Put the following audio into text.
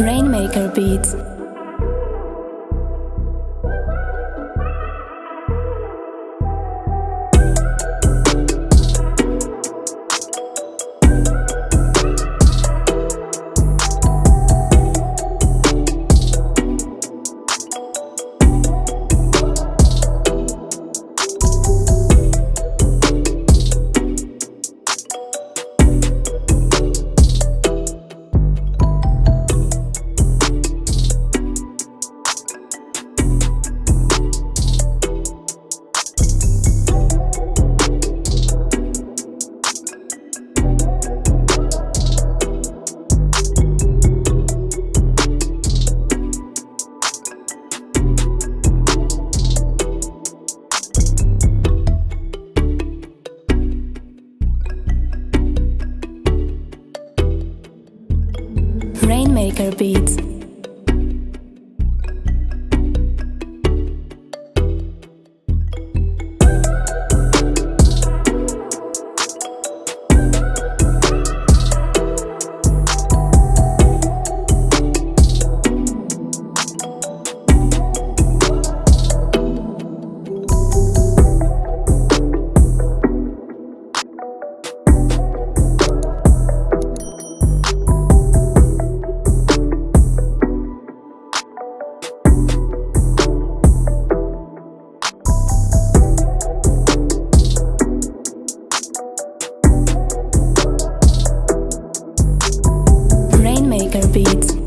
Rainmaker Beats. Rainmaker Beats. beats.